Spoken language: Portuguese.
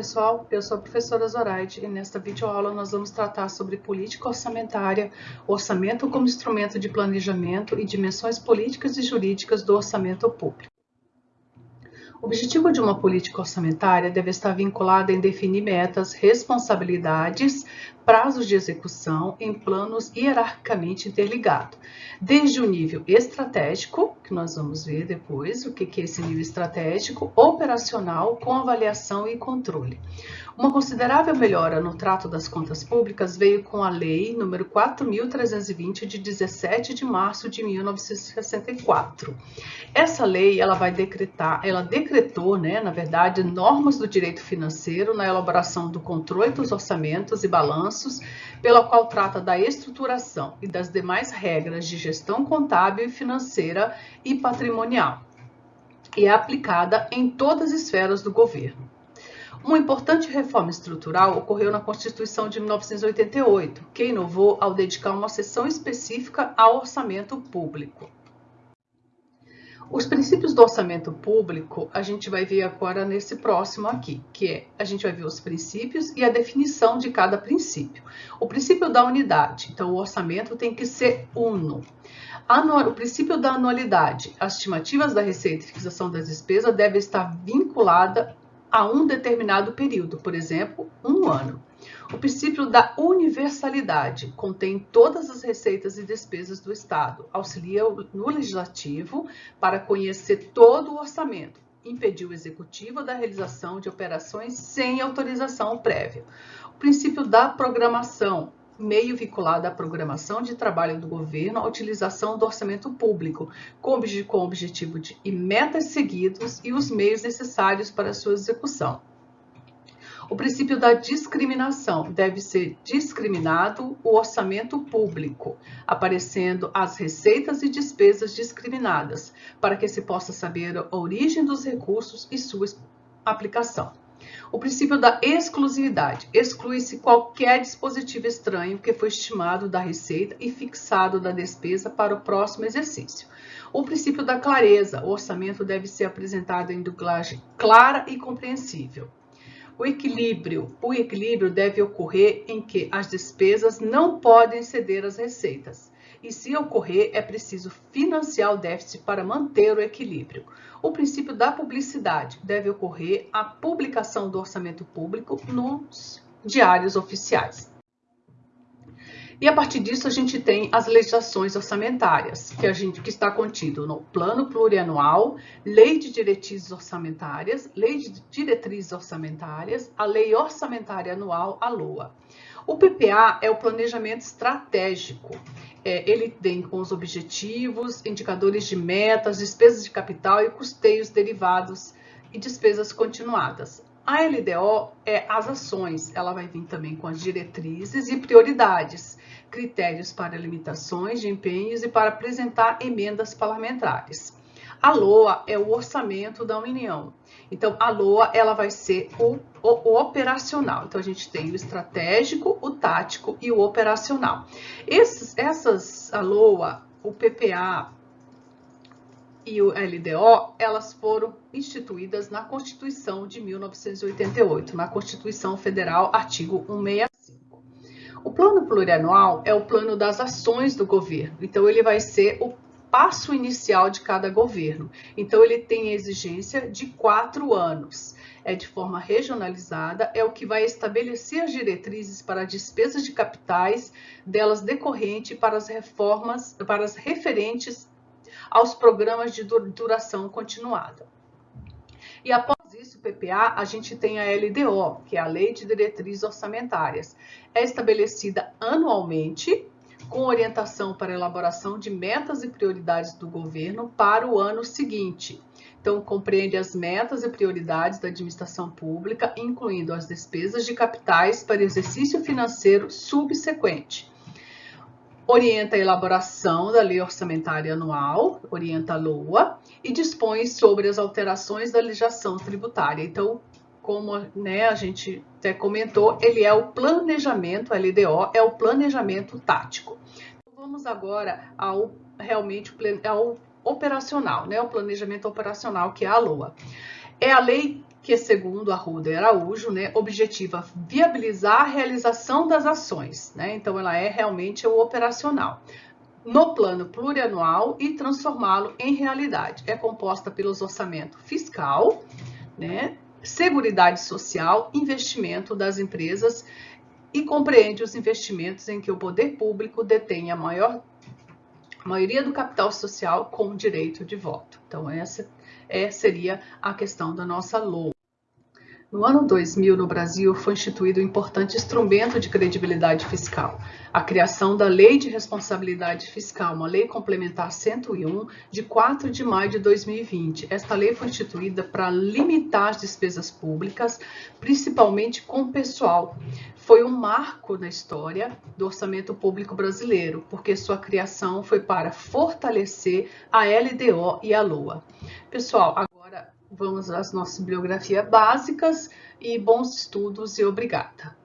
pessoal, eu sou a professora Zoraide e nesta videoaula nós vamos tratar sobre política orçamentária, orçamento como instrumento de planejamento e dimensões políticas e jurídicas do orçamento público. O objetivo de uma política orçamentária deve estar vinculado em definir metas, responsabilidades, prazos de execução em planos hierarquicamente interligados, desde o nível estratégico, que nós vamos ver depois o que é esse nível estratégico, operacional, com avaliação e controle. Uma considerável melhora no trato das contas públicas veio com a Lei nº 4.320, de 17 de março de 1964. Essa lei, ela vai decretar, ela decretou, né, na verdade, normas do direito financeiro na elaboração do controle dos orçamentos e balanços, pela qual trata da estruturação e das demais regras de gestão contábil, financeira e patrimonial, e é aplicada em todas as esferas do governo. Uma importante reforma estrutural ocorreu na Constituição de 1988, que inovou ao dedicar uma seção específica ao orçamento público. Os princípios do orçamento público a gente vai ver agora nesse próximo aqui, que é a gente vai ver os princípios e a definição de cada princípio. O princípio da unidade, então o orçamento tem que ser uno. o princípio da anualidade, as estimativas da receita e fixação das despesas devem estar vinculada a um determinado período, por exemplo, um ano. O princípio da universalidade contém todas as receitas e despesas do Estado, auxilia no legislativo para conhecer todo o orçamento, impedir o executivo da realização de operações sem autorização prévia. O princípio da programação meio vinculado à programação de trabalho do governo, à utilização do orçamento público, com, o objetivo de e metas seguidos e os meios necessários para sua execução. O princípio da discriminação deve ser discriminado o orçamento público, aparecendo as receitas e despesas discriminadas, para que se possa saber a origem dos recursos e sua aplicação. O princípio da exclusividade. Exclui-se qualquer dispositivo estranho que foi estimado da receita e fixado da despesa para o próximo exercício. O princípio da clareza. O orçamento deve ser apresentado em dublagem clara e compreensível. O equilíbrio. O equilíbrio deve ocorrer em que as despesas não podem ceder às receitas e, se ocorrer, é preciso financiar o déficit para manter o equilíbrio. O princípio da publicidade deve ocorrer a publicação do orçamento público nos diários oficiais. E a partir disso a gente tem as legislações orçamentárias, que a gente que está contido no Plano Plurianual, Lei de Diretrizes Orçamentárias, Lei de Diretrizes Orçamentárias, a Lei Orçamentária Anual, a LOA. O PPA é o planejamento estratégico é, ele vem com os objetivos, indicadores de metas, despesas de capital e custeios derivados e despesas continuadas. A LDO é as ações, ela vai vir também com as diretrizes e prioridades, critérios para limitações de empenhos e para apresentar emendas parlamentares. A LOA é o orçamento da União. Então, a LOA ela vai ser o, o, operacional. Então, a gente tem o estratégico, o tático e o operacional. Esses, essas, a LOA, o PPA e o LDO, elas foram instituídas na Constituição de 1988, na Constituição Federal, artigo 165. O plano plurianual é o plano das ações do governo. Então, ele vai ser o passo inicial de cada governo. Então, ele tem exigência de quatro anos. É de forma regionalizada, é o que vai estabelecer as diretrizes para despesas de capitais, delas decorrente para as reformas, para as referentes aos programas de duração continuada. E após isso, PPA, a gente tem a LDO, que é a Lei de Diretrizes Orçamentárias. É estabelecida anualmente com orientação para elaboração de metas e prioridades do governo para o ano seguinte. Então, compreende as metas e prioridades da administração pública, incluindo as despesas de capitais para exercício financeiro subsequente. Orienta a elaboração da Lei Orçamentária Anual, orienta a LOA, e dispõe sobre as alterações da legislação tributária. Então, como né, a gente até comentou, ele é o planejamento, LDO, é o planejamento tático. Vamos agora ao realmente ao operacional, né, o planejamento operacional, que é a LOA. É a lei que segundo Arruda e Araújo, né, objetiva viabilizar a realização das ações, né? Então ela é realmente o operacional no plano plurianual e transformá-lo em realidade. É composta pelos orçamento fiscal, né, seguridade social, investimento das empresas e compreende os investimentos em que o poder público detém a maior a maioria do capital social com direito de voto. Então, essa é, seria a questão da nossa LOA. No ano 2000, no Brasil, foi instituído um importante instrumento de credibilidade fiscal, a criação da Lei de Responsabilidade Fiscal, uma lei complementar 101, de 4 de maio de 2020. Esta lei foi instituída para limitar as despesas públicas, principalmente com pessoal. Foi um marco na história do orçamento público brasileiro, porque sua criação foi para fortalecer a LDO e a LOA. Pessoal, vamos às nossas biografias básicas e bons estudos e obrigada.